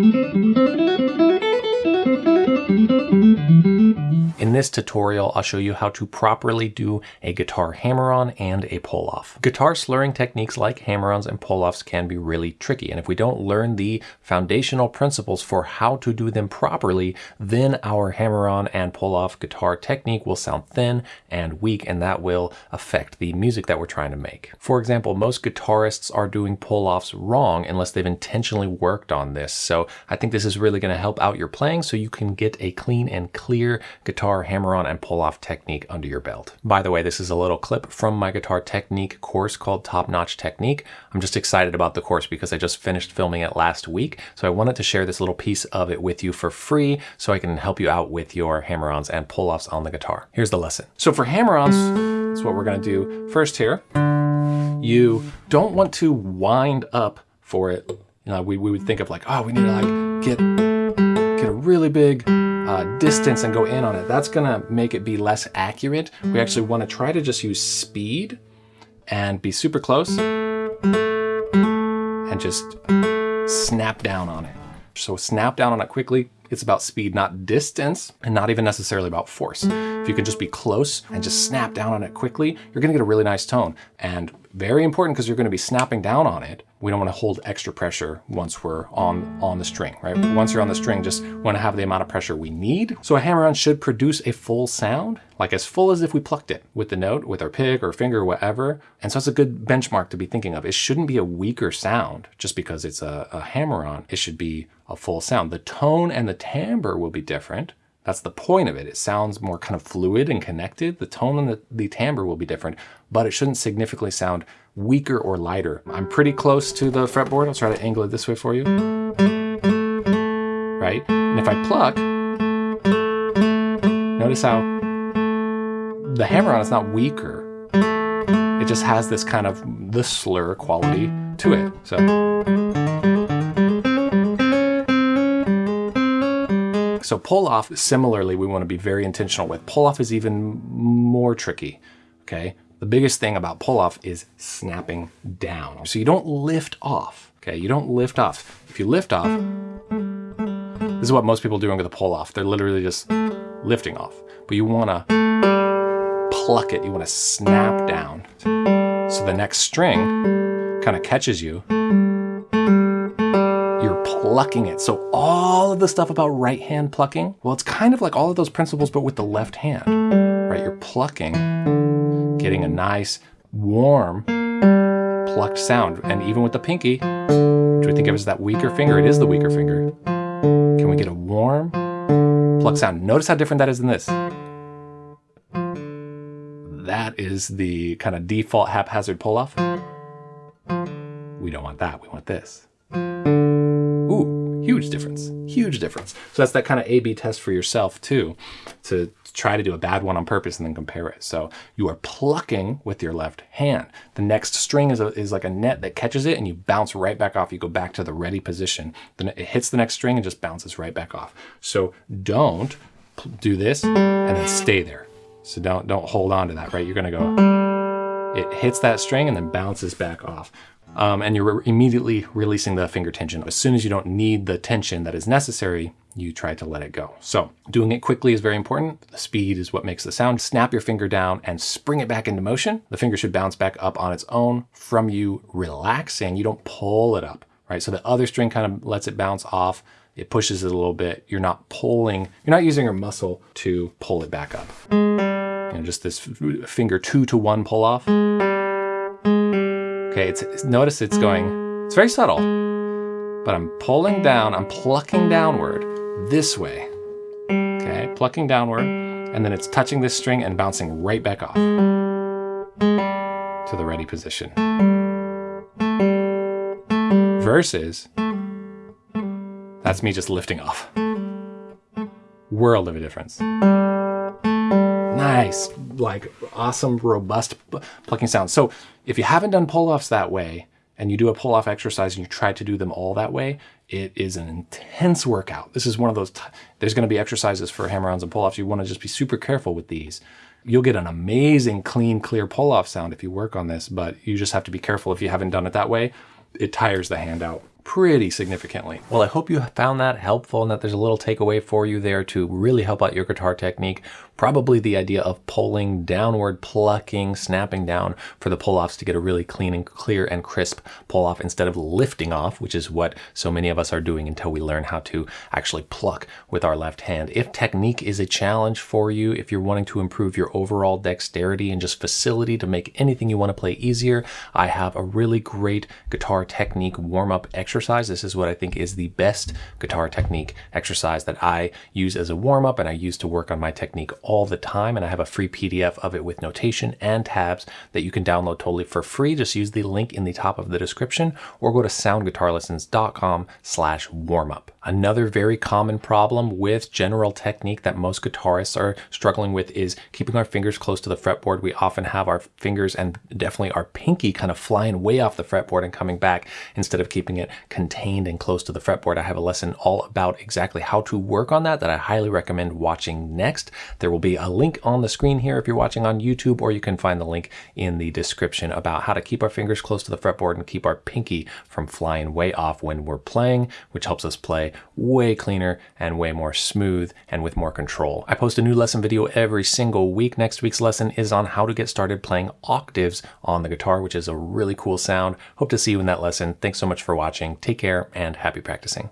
In this tutorial, I'll show you how to properly do a guitar hammer-on and a pull-off. Guitar slurring techniques like hammer-ons and pull-offs can be really tricky, and if we don't learn the foundational principles for how to do them properly, then our hammer-on and pull-off guitar technique will sound thin and weak, and that will affect the music that we're trying to make. For example, most guitarists are doing pull-offs wrong unless they've intentionally worked on this, so I think this is really going to help out your playing so you can get a clean and clear guitar hammer-on and pull-off technique under your belt. By the way, this is a little clip from my guitar technique course called Top Notch Technique. I'm just excited about the course because I just finished filming it last week, so I wanted to share this little piece of it with you for free so I can help you out with your hammer-ons and pull-offs on the guitar. Here's the lesson. So for hammer-ons, that's what we're going to do first here. You don't want to wind up for it. You know, we, we would think of like, oh, we need to like get, get a really big uh, distance and go in on it, that's gonna make it be less accurate. We actually wanna try to just use speed and be super close and just snap down on it. So snap down on it quickly. It's about speed, not distance, and not even necessarily about force. If you can just be close and just snap down on it quickly, you're gonna get a really nice tone. And very important because you're gonna be snapping down on it. We don't wanna hold extra pressure once we're on, on the string, right? Once you're on the string, just wanna have the amount of pressure we need. So a hammer-on should produce a full sound, like as full as if we plucked it with the note, with our pick or finger, or whatever. And so it's a good benchmark to be thinking of. It shouldn't be a weaker sound just because it's a, a hammer-on. It should be a full sound. The tone and the timbre will be different. That's the point of it. It sounds more kind of fluid and connected. The tone and the, the timbre will be different, but it shouldn't significantly sound weaker or lighter. I'm pretty close to the fretboard. I'll try to angle it this way for you. Right? And if I pluck, notice how the hammer-on is not weaker. It just has this kind of the slur quality to it. So. So pull off, similarly, we want to be very intentional with. Pull off is even more tricky, okay? The biggest thing about pull off is snapping down. So you don't lift off, okay? You don't lift off. If you lift off, this is what most people doing with a pull off. They're literally just lifting off. But you want to pluck it. You want to snap down. So the next string kind of catches you plucking it. So all of the stuff about right hand plucking, well, it's kind of like all of those principles, but with the left hand, right? You're plucking, getting a nice, warm, plucked sound. And even with the pinky, which we think of as that weaker finger? It is the weaker finger. Can we get a warm, plucked sound? Notice how different that is than this. That is the kind of default haphazard pull-off. We don't want that, we want this. Huge difference, huge difference. So that's that kind of A-B test for yourself too, to try to do a bad one on purpose and then compare it. So you are plucking with your left hand. The next string is, a, is like a net that catches it and you bounce right back off. You go back to the ready position. Then it hits the next string and just bounces right back off. So don't do this and then stay there. So don't, don't hold on to that, right? You're gonna go, it hits that string and then bounces back off um, and you're immediately releasing the finger tension. As soon as you don't need the tension that is necessary, you try to let it go. So doing it quickly is very important. The speed is what makes the sound. Snap your finger down and spring it back into motion. The finger should bounce back up on its own from you relaxing. You don't pull it up, right? So the other string kind of lets it bounce off. It pushes it a little bit. You're not pulling, you're not using your muscle to pull it back up. You know, just this finger two to one pull off. Okay, it's, notice it's going, it's very subtle, but I'm pulling down, I'm plucking downward this way. Okay, plucking downward, and then it's touching this string and bouncing right back off to the ready position. Versus, that's me just lifting off. World of a difference nice, like awesome, robust plucking sound. So if you haven't done pull-offs that way, and you do a pull-off exercise and you try to do them all that way, it is an intense workout. This is one of those, there's gonna be exercises for hammer-ons and pull-offs. You wanna just be super careful with these. You'll get an amazing, clean, clear pull-off sound if you work on this, but you just have to be careful if you haven't done it that way. It tires the hand out pretty significantly. Well, I hope you found that helpful and that there's a little takeaway for you there to really help out your guitar technique. Probably the idea of pulling downward, plucking, snapping down for the pull-offs to get a really clean and clear and crisp pull-off instead of lifting off, which is what so many of us are doing until we learn how to actually pluck with our left hand. If technique is a challenge for you, if you're wanting to improve your overall dexterity and just facility to make anything you want to play easier, I have a really great guitar technique warm-up exercise. This is what I think is the best guitar technique exercise that I use as a warm-up and I use to work on my technique all the time. And I have a free PDF of it with notation and tabs that you can download totally for free. Just use the link in the top of the description or go to soundguitarlessons.com slash warmup. Another very common problem with general technique that most guitarists are struggling with is keeping our fingers close to the fretboard. We often have our fingers and definitely our pinky kind of flying way off the fretboard and coming back instead of keeping it contained and close to the fretboard. I have a lesson all about exactly how to work on that that I highly recommend watching next. There will be a link on the screen here if you're watching on YouTube, or you can find the link in the description about how to keep our fingers close to the fretboard and keep our pinky from flying way off when we're playing, which helps us play way cleaner and way more smooth and with more control. I post a new lesson video every single week. Next week's lesson is on how to get started playing octaves on the guitar, which is a really cool sound. Hope to see you in that lesson. Thanks so much for watching. Take care and happy practicing.